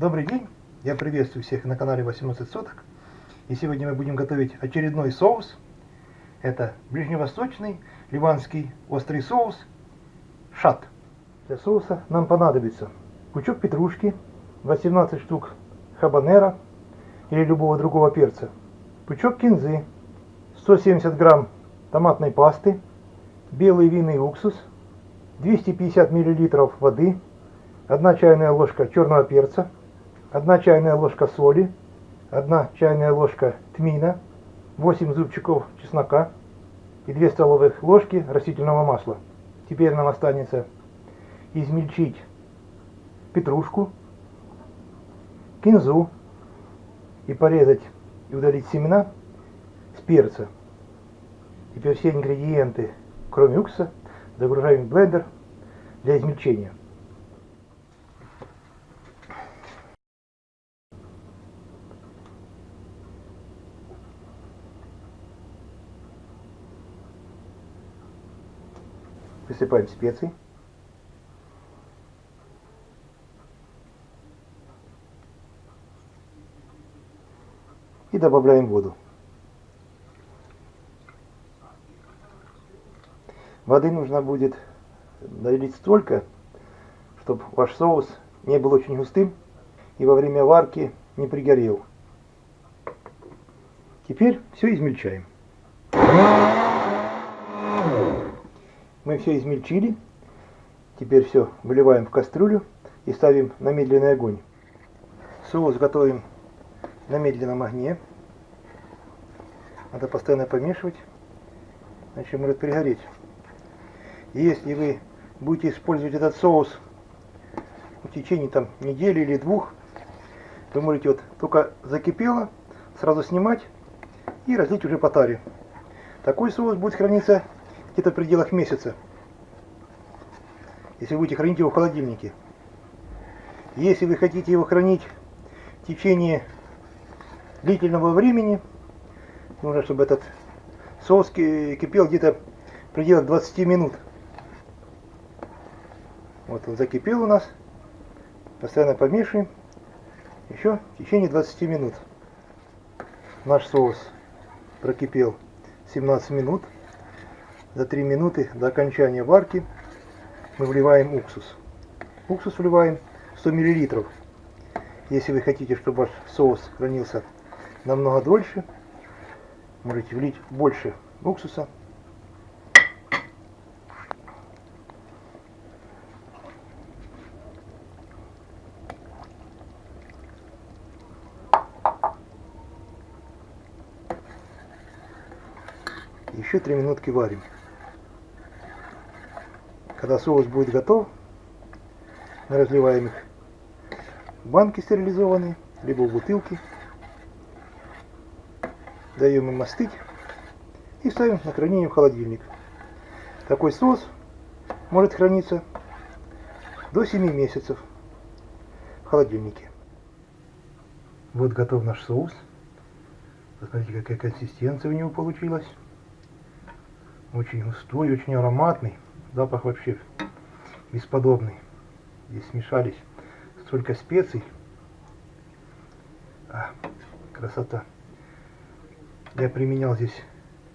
Добрый день, я приветствую всех на канале 18 соток. И сегодня мы будем готовить очередной соус. Это ближневосточный ливанский острый соус шат. Для соуса нам понадобится пучок петрушки, 18 штук хабанера или любого другого перца, пучок кинзы, 170 грамм томатной пасты, белый винный уксус, 250 миллилитров воды, 1 чайная ложка черного перца, 1 чайная ложка соли, 1 чайная ложка тмина, 8 зубчиков чеснока и 2 столовых ложки растительного масла. Теперь нам останется измельчить петрушку, кинзу и порезать и удалить семена с перца. Теперь все ингредиенты, кроме уксуса, загружаем в блендер для измельчения. Присыпаем специи. И добавляем воду. Воды нужно будет налить столько, чтобы ваш соус не был очень густым и во время варки не пригорел. Теперь все измельчаем. Мы все измельчили. Теперь все выливаем в кастрюлю и ставим на медленный огонь. Соус готовим на медленном огне. Надо постоянно помешивать, иначе может пригореть. Если вы будете использовать этот соус в течение там недели или двух, вы можете вот только закипело, сразу снимать и разлить уже по таре. Такой соус будет храниться где-то в пределах месяца, если будете хранить его в холодильнике. Если вы хотите его хранить в течение длительного времени, нужно, чтобы этот соус кипел где-то в пределах 20 минут. Вот он закипел у нас. Постоянно помешиваем. Еще в течение 20 минут. Наш соус прокипел 17 минут. За 3 минуты до окончания варки мы вливаем уксус. Уксус вливаем 100 мл. Если вы хотите, чтобы ваш соус хранился намного дольше, можете влить больше уксуса Еще три минутки варим. Когда соус будет готов, мы разливаем их в банки стерилизованные, либо в бутылки. Даем им остыть и ставим на хранение в холодильник. Такой соус может храниться до 7 месяцев в холодильнике. Вот готов наш соус. Посмотрите, какая консистенция у него получилась. Очень густой, очень ароматный. Запах вообще бесподобный. Здесь смешались столько специй. А, красота. Я применял здесь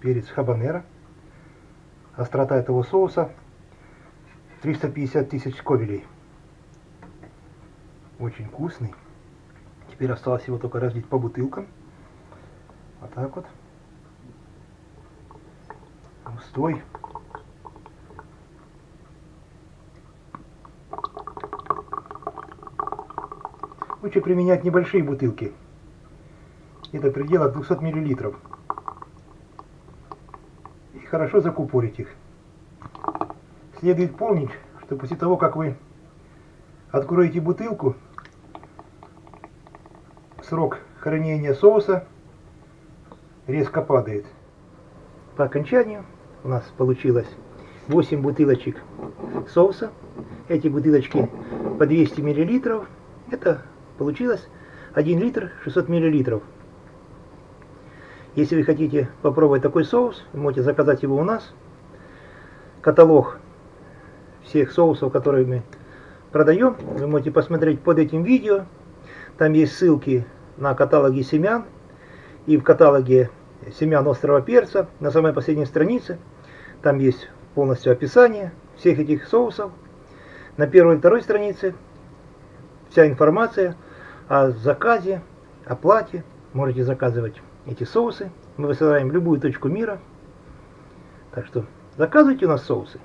перец хабанера. Острота этого соуса 350 тысяч ковелей. Очень вкусный. Теперь осталось его только разлить по бутылкам. Вот так вот густой. Лучше применять небольшие бутылки. Это предела 200 миллилитров. И хорошо закупорить их. Следует помнить, что после того, как вы откроете бутылку, срок хранения соуса резко падает. По окончанию у нас получилось 8 бутылочек соуса. Эти бутылочки по 200 миллилитров. Это получилось 1 литр 600 миллилитров. Если вы хотите попробовать такой соус, можете заказать его у нас. Каталог всех соусов, которые мы продаем, вы можете посмотреть под этим видео. Там есть ссылки на каталоги семян и в каталоге семян острого перца на самой последней странице. Там есть полностью описание всех этих соусов. На первой и второй странице вся информация о заказе, оплате. Можете заказывать эти соусы. Мы высылаем в любую точку мира. Так что заказывайте у нас соусы.